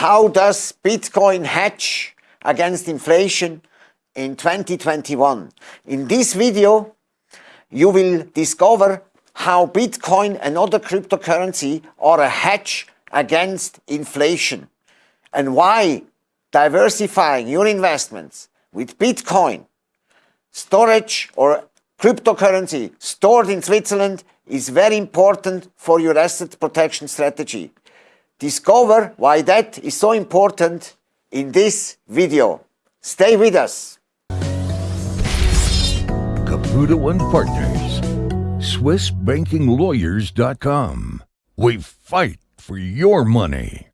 how does Bitcoin hedge against inflation in 2021? In this video, you will discover how Bitcoin and other cryptocurrency are a hedge against inflation and why diversifying your investments with Bitcoin, storage or cryptocurrency stored in Switzerland is very important for your asset protection strategy. Discover why that is so important in this video. Stay with us. Caputo and Partners, SwissBankingLawyers.com. We fight for your money.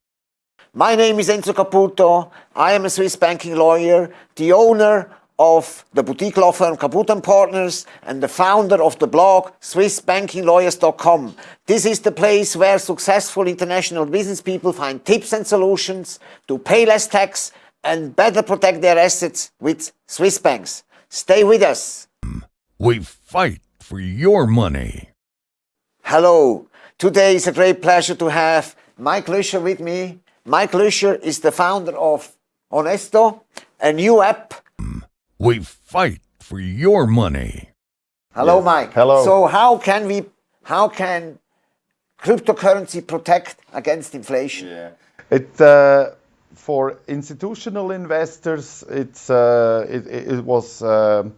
My name is Enzo Caputo. I am a Swiss banking lawyer, the owner of the boutique law firm Caputo & Partners and the founder of the blog SwissBankingLawyers.com. This is the place where successful international business people find tips and solutions to pay less tax and better protect their assets with Swiss banks. Stay with us. We fight for your money. Hello. Today is a great pleasure to have Mike Lüscher with me. Mike Lüscher is the founder of Honesto, a new app we fight for your money. Hello, yes. Mike. Hello. So how can we, how can cryptocurrency protect against inflation? Yeah. It, uh, for institutional investors, it's, uh, it, it, was uh,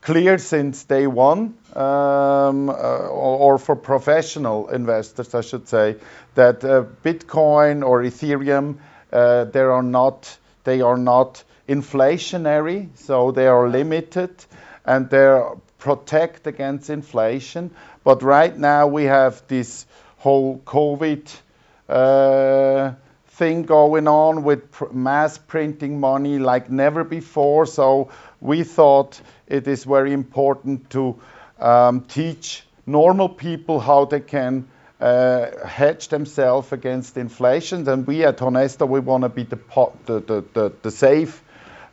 clear since day one, um, uh, or, or, for professional investors, I should say, that uh, Bitcoin or Ethereum, uh, they are not, they are not inflationary, so they are limited and they protect against inflation. But right now we have this whole COVID uh, thing going on with pr mass printing money like never before. So we thought it is very important to um, teach normal people how they can uh, hedge themselves against inflation. And we at Honesto, we want to be the, the, the, the, the safe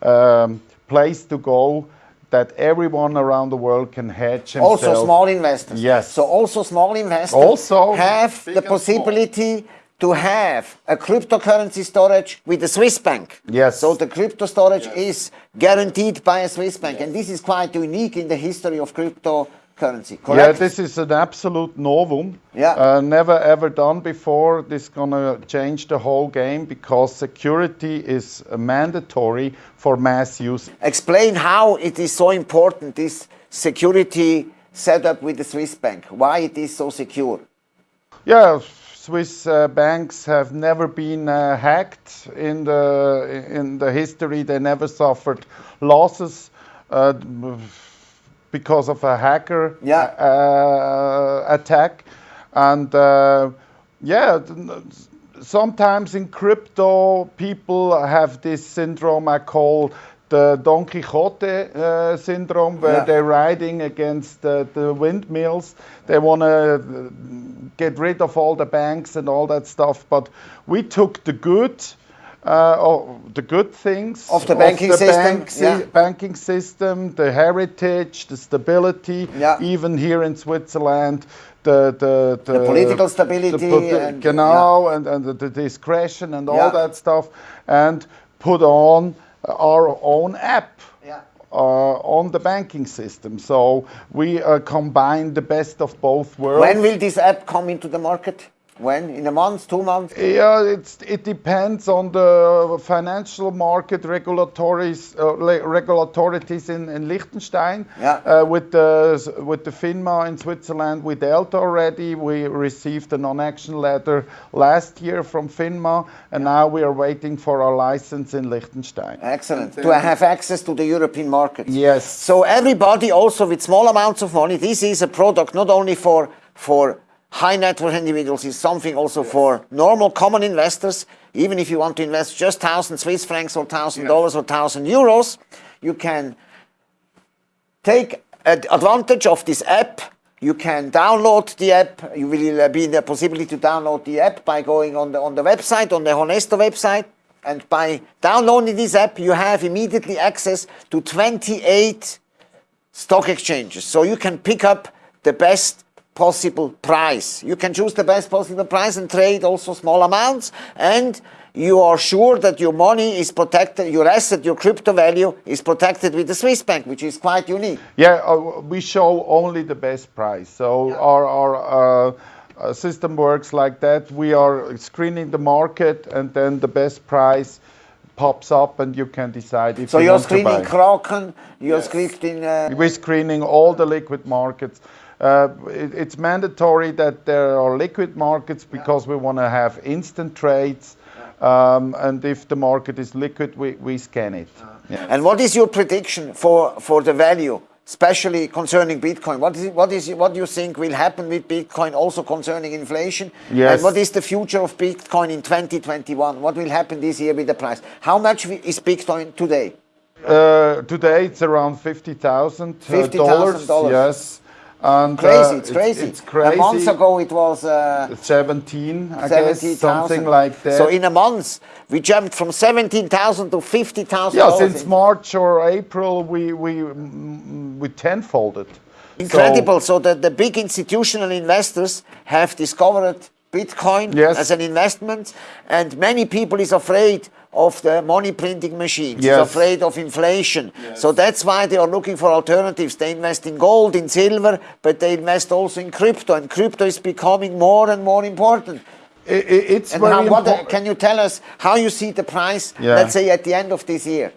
um, place to go that everyone around the world can hedge himself. Also small investors. Yes. So also small investors also have the possibility to have a cryptocurrency storage with a Swiss bank. Yes. So the crypto storage yes. is guaranteed by a Swiss bank. Yes. And this is quite unique in the history of crypto currency, correct? Yeah, this is an absolute novum. Yeah. Uh, never ever done before. This is gonna change the whole game because security is mandatory for mass use. Explain how it is so important, this security setup with the Swiss bank, why it is so secure. Yeah, Swiss uh, banks have never been uh, hacked in the in the history. They never suffered losses. Uh, because of a hacker yeah. uh, attack. And uh, yeah, sometimes in crypto, people have this syndrome I call the Don Quixote uh, syndrome, where yeah. they're riding against the, the windmills. They want to get rid of all the banks and all that stuff. But we took the good uh, oh, the good things of the banking of the system, bank yeah. banking system, the heritage, the stability, yeah. even here in Switzerland, the the, the, the political stability, the, and, genau, yeah. and, and the, the, discretion and all that stuff, and put on our own app. Uh, on the banking system. So we uh, combine the best of both worlds. When will this app come into the market? When? In a month, two months? Yeah, it's, it depends on the financial market regulatories, uh, regulators in, in Liechtenstein. Yeah. Uh, with, the, with the FINMA in Switzerland, we dealt already. We received a non-action letter last year from FINMA, and now we are waiting for our license in Liechtenstein. Excellent. To have access to the European market. Yes. So everybody also with small amounts of money, this is a product not only for, for high net worth individuals is something also yes. for normal common investors. Even if you want to invest just 1,000 Swiss francs or $1,000 yes. or 1,000 euros, you can take advantage of this app. You can download the app. You will uh, be in the possibility to download the app by going on the, on the website, on the Honesto website. And by downloading this app, you have immediately access to 28 stock exchanges. So you can pick up the best possible price. You can choose the best possible price and trade also small amounts and you are sure that your money is protected, your asset, your crypto value is protected with the Swiss bank, which is quite unique. Yeah, uh, we show only the best price. So our, our uh, uh, system works like that. We are screening the market and then the best price pops up and you can decide if you're not sure. So you you're screening. Kraken, you're screening... Uh, We're screening all the liquid markets. Uh, it- it's mandatory that there are liquid markets because we want to have instant trades. Um, and if the market is liquid, we, we scan it. Yeah. And what is your prediction for, for the value, especially concerning Bitcoin? What is what do you think will happen with Bitcoin also concerning inflation? Yes. And what is the future of Bitcoin in 2021? What will happen this year with the price? How much is Bitcoin today? Uh, today it's around fifty thousand $50,000. dollars. Yes, and uh, Crazy, it's crazy. It's, crazy. A month ago it was uh, seventeen, I guess, 70,000. something like that. So in a month we jumped from 17,000 to 50,000. yeah, since March or April, we we we tenfolded. Incredible. So, that the big institutional investors have discovered Bitcoin Yes. as an investment, and many people is afraid of the money printing machines. Yes. Is afraid of inflation. So that's why they are looking for alternatives. They invest in gold, in silver, but they invest also in crypto, and crypto is becoming more and more important. I- I- it's And very how, what, important. can you tell us how you see the price, Yeah. let's say at the end of this year?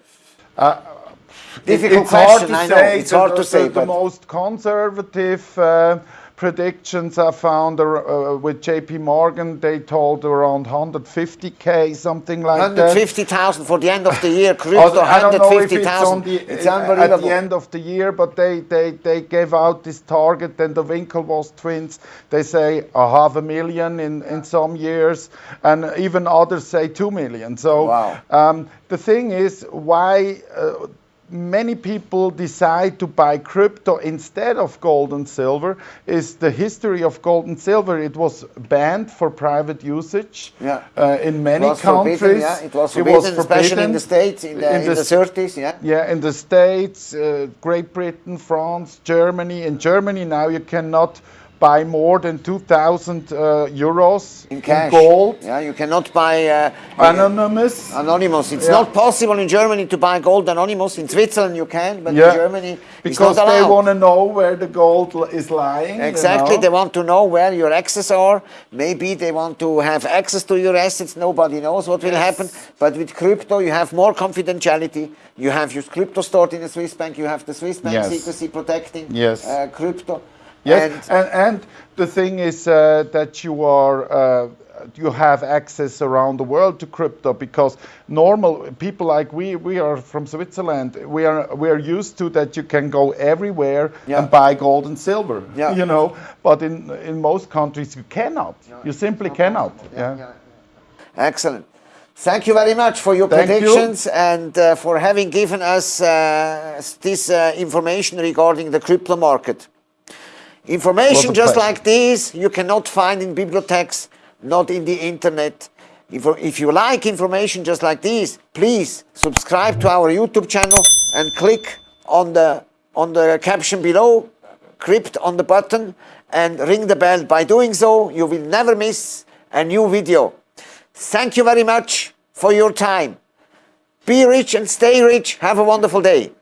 It- Difficult it's question, hard I to know. say. It's hard to say, The, the most conservative uh, predictions I found uh, with JP Morgan, they told around 150k, something like that. 150,000 for the end of the year, crypto I don't know if it's 150,000. on the It's at the end of the year, but they, they, they gave out this target. Then the Winklevoss twins, they say a half a million in, in some years, and even others say two million. So Wow. um, the thing is, why uh, many people decide to buy crypto instead of gold and silver is the history of gold and silver. It was banned for private usage Yeah. uh, in many It was countries. forbidden, yeah. It was forbidden, especially in the. States, in the, In in the the 30s, yeah. Yeah, in the States, uh, Great Britain, France, Germany. In Germany now you cannot buy more than 2,000 uh, euros In cash. gold. Yeah, you cannot buy uh, Anonymous. anonymous. It's Yeah. not possible in Germany to buy gold anonymous. In Switzerland you can, but Yeah, in Germany it's because they want to know where the gold is lying. you Exactly, know. they want to know where your access are. Maybe they want to have access to your assets. Nobody knows what will happen. But with crypto, you have more confidentiality. You have your crypto stored in a Swiss bank. You have the Swiss bank Yes. secrecy protecting Yes. uh, crypto. Yes, And and, and the thing is uh, that you are uh, you have access around the world to crypto because normal people like we we are from Switzerland we are we are used to that you can go everywhere Yeah. and buy gold and silver Yeah. you know but in in most countries you cannot you simply cannot yeah, Excellent. Thank you very much for your Thank you. predictions and uh, for having given us uh, this uh, information regarding the crypto market. Information just like this you cannot find in bibliotheques, not in the internet. If, if you like information just like this, please subscribe to our YouTube channel and click on the on the caption below, crypt on the button and ring the bell. By doing so, you will never miss a new video. Thank you very much for your time. Be rich and stay rich. Have a wonderful day.